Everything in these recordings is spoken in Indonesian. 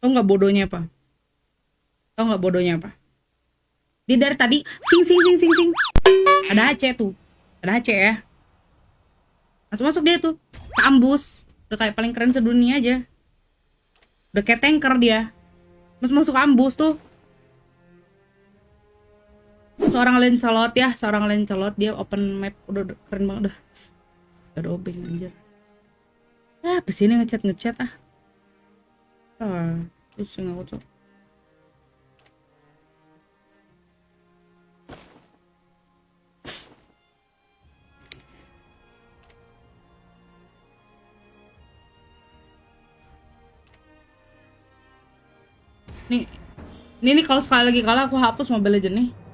Tau nggak bodohnya apa? Tau nggak bodohnya apa? Dia dari tadi sing sing sing sing sing. Ada Aceh tuh. Ada Aceh ya. Masuk masuk dia tuh. Ambus. Udah kayak paling keren sedunia aja. Udah kayak tanker dia. Masuk masuk ambus tuh. Seorang Lancelot ya, seorang Lancelot dia open map udah, udah keren banget dah. Udah obeng anjir. Ah, pesini ngechat ngechat ah. Ah, pusing aku tuh. Nih, ini nih kalau sekali lagi kalah aku hapus Mobile Legends nih.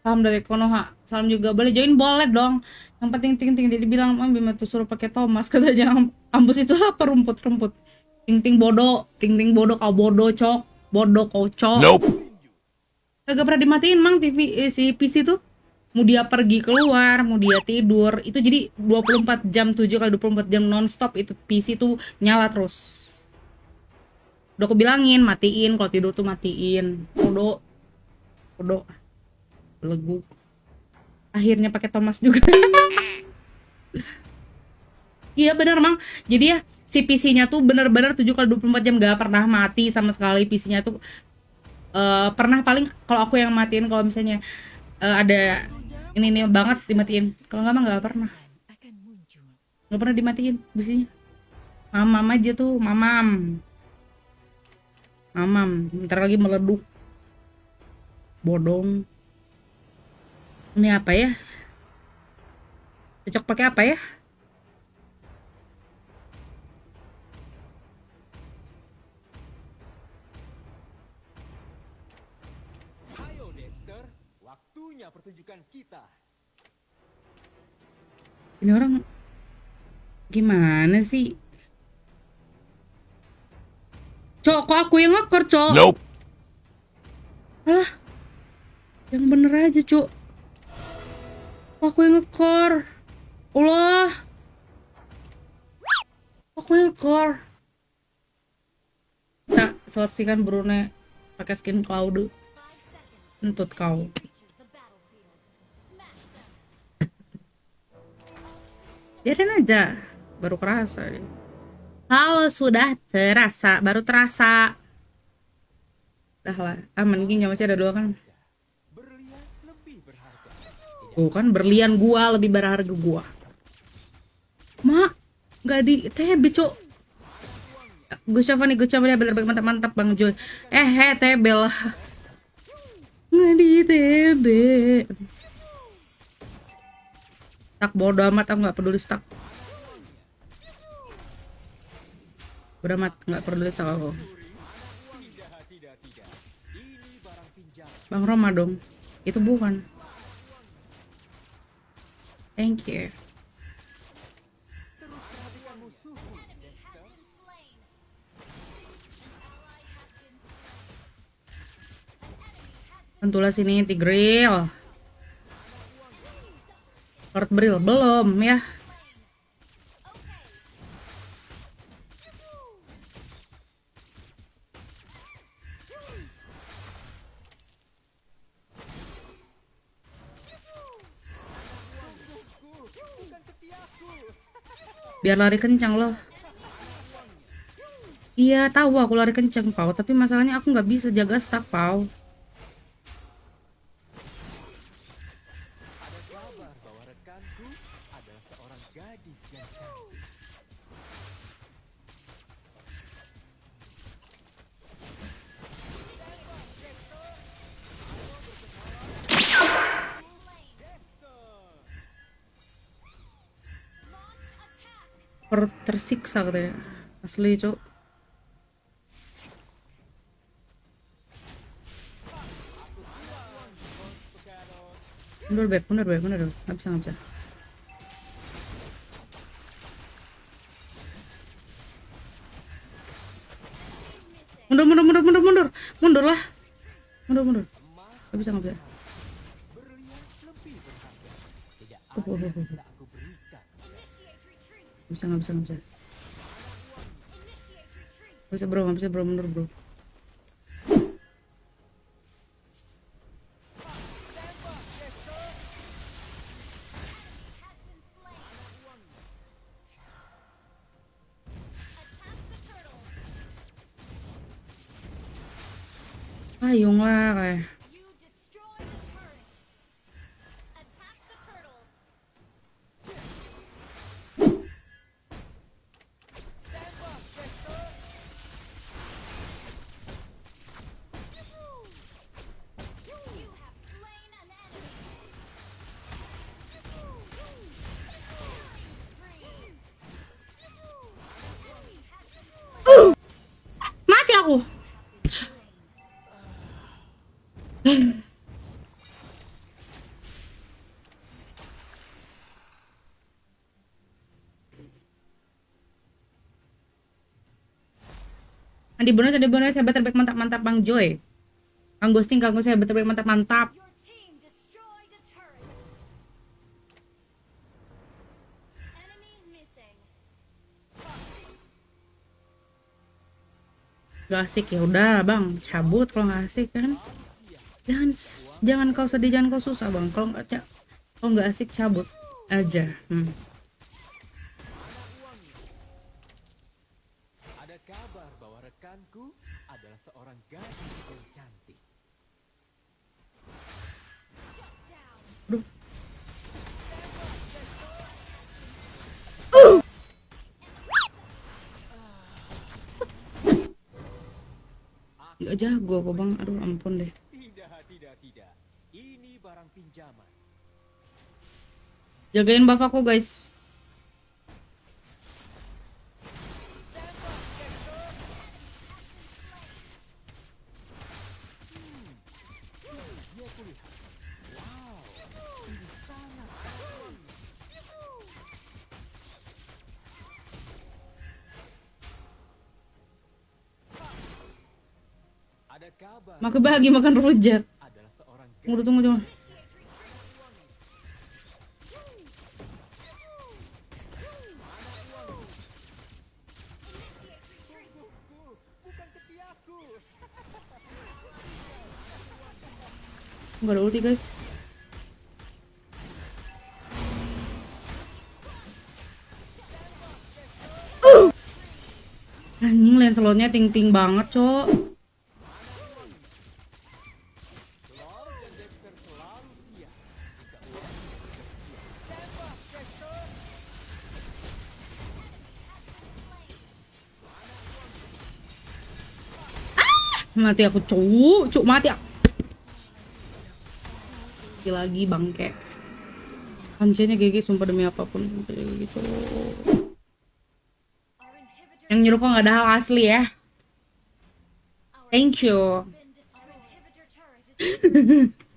Salam dari Konoha. Salam juga boleh join boleh dong. Yang penting ting ting jadi bilang Mam Bima tuh suruh pakai Thomas katanya Am- ambus itu apa rumput-rumput. Ting ting bodoh, ting ting bodoh kau bodoh cok, bodoh kau cok. Nope. Kagak pernah dimatiin mang TV eh, si PC tuh. Mau dia pergi keluar, mau dia tidur, itu jadi 24 jam 7 kali 24 jam nonstop itu PC tuh nyala terus. Udah aku bilangin, matiin kalau tidur tuh matiin. Bodoh. Bodoh. Belegu. Akhirnya pakai Thomas juga. Iya bener mang. Jadi ya si PC-nya tuh bener-bener 7 kali 24 jam gak pernah mati sama sekali PC-nya tuh eh pernah paling kalau aku yang matiin kalau misalnya eh, ada ini nih banget dimatiin. Kalau nggak mah nggak pernah. Nggak pernah dimatiin PC-nya. Mamam aja tuh, mamam. Mamam, ntar lagi meleduk. Bodong. Ini apa ya? Cocok pakai apa ya? Ayo Dexter, waktunya pertunjukan kita. Ini orang gimana sih? Cok, kok aku yang ngekor, Cok? Nope. Alah. Yang bener aja, Cok. Aku yang ngekor? Allah. Aku yang ngekor? Nah, selesaikan Brune pakai skin Cloud. Entut kau. Biarin aja. Baru kerasa deh. Halo, sudah terasa. Baru terasa. Dah lah. Aman gini masih ada dua kan. Tuh kan berlian gua lebih berharga gua. Mak, nggak di TB, Cok. Gus Syafan nih, Gus Syafan ya bener baik mantap mantap Bang Joy. Eh, he, TB lah. Nggak di TB. Tak bodo amat, aku nggak peduli stuck. Bodo amat, nggak peduli stuck aku. Bang Roma dong. Itu bukan. Thank you. Tentulah sini Tigril. Lord Bril belum ya. Biar lari kencang loh. Iya tahu aku lari kencang pau, tapi masalahnya aku nggak bisa jaga stack pau. Tersiksa katanya. Asli cok. Mundur beb, mundur beb, mundur. Nggak bisa, nggak bisa. Mundur, mundur, mundur, mundur, mundur. Mundur lah. Mundur, mundur. Nggak bisa, nggak bisa bisa nggak bisa nggak bisa. Nggak bisa bro nggak bisa bro menurut bro. Andi bonus, Andi bonus, hebat terbaik mantap mantap Bang Joy. Kang Ghosting, Kang Ghosting, hebat terbaik mantap mantap. Gak asik ya udah bang, cabut kalau nggak asik kan. Jangan jangan kau sedih, jangan kau susah bang. Kalau nggak kalau nggak asik cabut aja. Hmm. Ada kabar bahwa rekanku adalah seorang gadis yang cantik. Down. Aduh. Nggak jago aku bang, aduh ampun deh. Ini barang pinjaman. Jagain buff aku guys. Maka bahagia makan rujak. Tunggu tunggu tunggu. Nggak ada ulti guys. Anjing Lancelotnya ting-ting banget, Cok. Mati aku, Cuk. Cuk, mati aku. Lagi lagi bangke. Pancenya GG sumpah demi apa pun. Gitu. Yang nyuruh kok nggak ada hal asli ya. Thank you.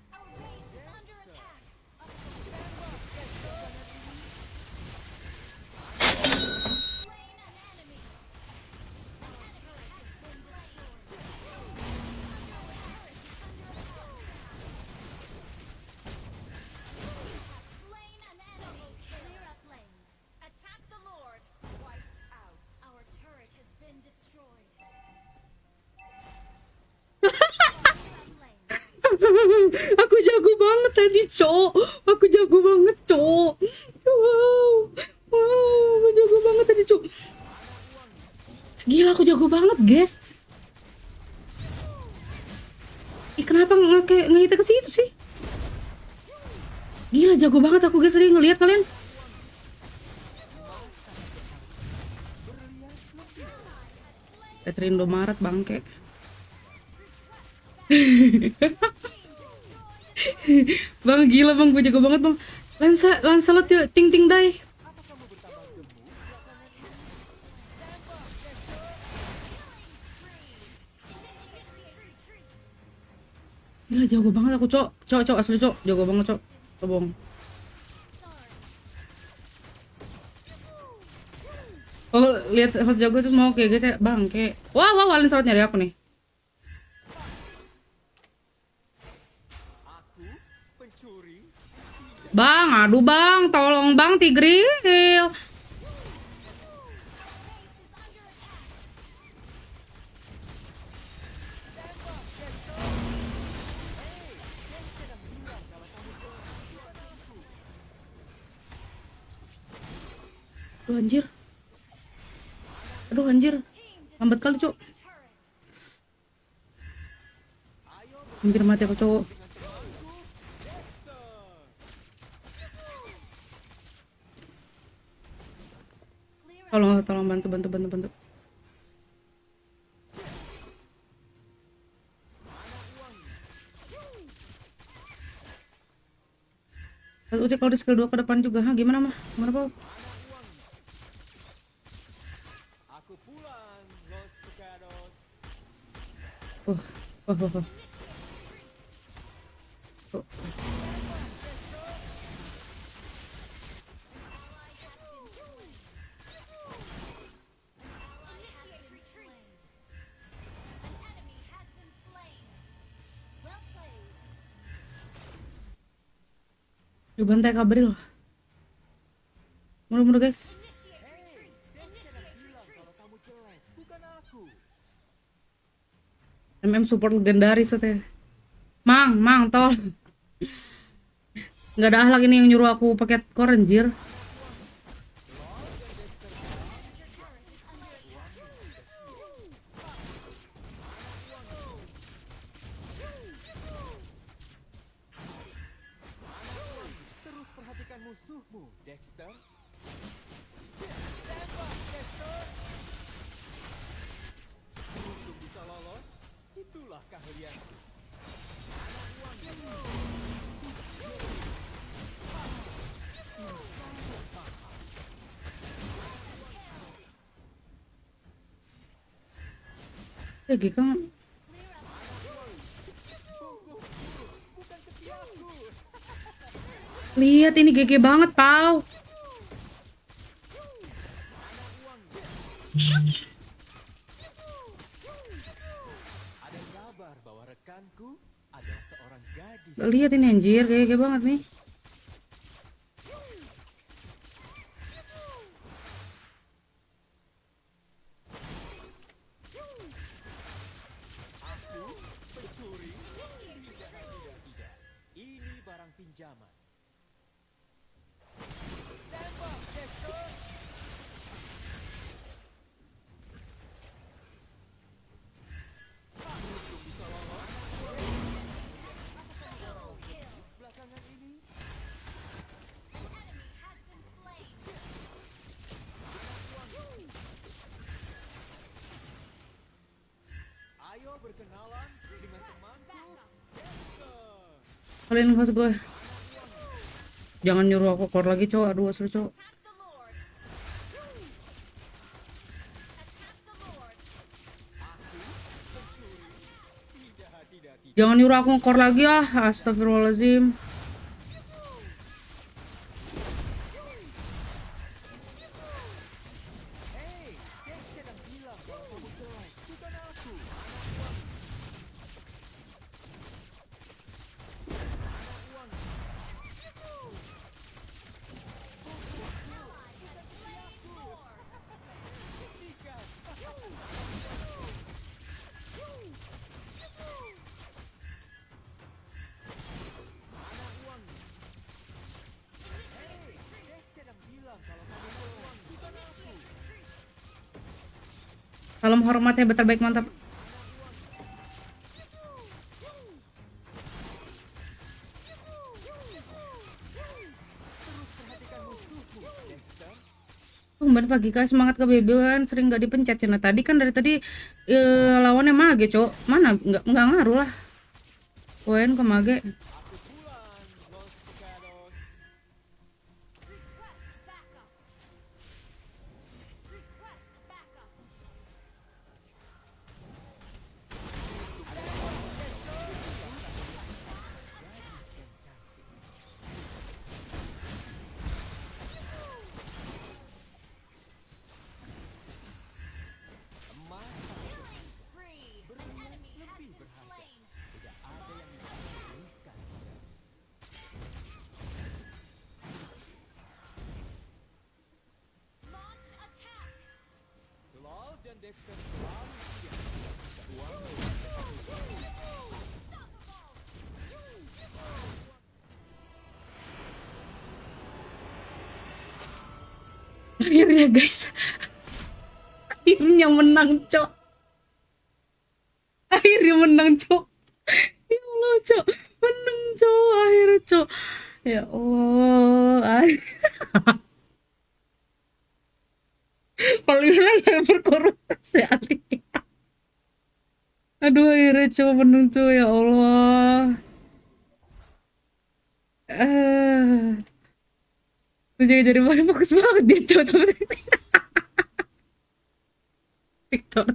aku jago banget tadi, Cok. Aku jago banget, Cok. Wow. Wow, aku jago banget tadi, Cok. Gila, aku jago banget, guys. Ih, kenapa nge ngehitnya ke situ sih? Gila, jago banget aku, guys. Tadi ngeliat kalian. Catherine Indomaret bangke. bang gila bang. Gue jago banget bang. Lansa Lancelot til- ting ting dai. Gila jago banget aku cok. Cok cok asli cok. Jago banget cok. Tobong Kalau lihat host jago tuh mau kayak guys ya bang kayak wah wah wah Lancelot nyari aku nih Aduh bang, tolong bang Tigril. Aduh anjir. Aduh anjir. Lambat kali, Cuk. Hampir mati aku, cok. Tolong, tolong bantu, bantu, bantu, bantu. Kalau udah kalau di skill 2 ke depan juga, ha gimana mah? Gimana, Pau? Aku pulang, Los Pecados. Oh, oh, oh. Oh. Dibantai Kabril. Mundur-mundur, guys. MM support legendaris teh. Mang, mang, tol. Nggak ada ahlak ini yang nyuruh aku pakai core Lolos, itulah. Ya GK Lihat ini GG banget, Pau. Ada kabar bahwa rekanku adalah seorang gadis. Lihat ini anjir, GG banget nih. Kalian nggak gue. Jangan nyuruh aku core lagi, cowok. Aduh, asli cowok. Jangan nyuruh aku core lagi ah. Astagfirullahaladzim. Salam hormat ya, terbaik mantap. Tumben pagi kak semangat ke kan sering nggak dipencet. Cina tadi kan dari tadi eh, lawannya mage cok. Mana? Nggak nggak ngaruh lah. Poin ke mage akhirnya guys. Akhirnya menang cok. Akhirnya menang cok. Ya Allah cok. Menang cok. Akhirnya cok. Ya Allah. akhir- paling yang berkorupsi Ali aduh akhirnya menang cok ya Allah. Eh jadi jadi mana fokus banget dia cok sama Victor.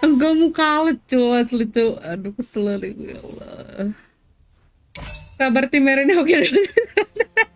Enggak mau kalah cuy asli cuy Aduh kesel gue ya Allah. Kabar tim merah ini oke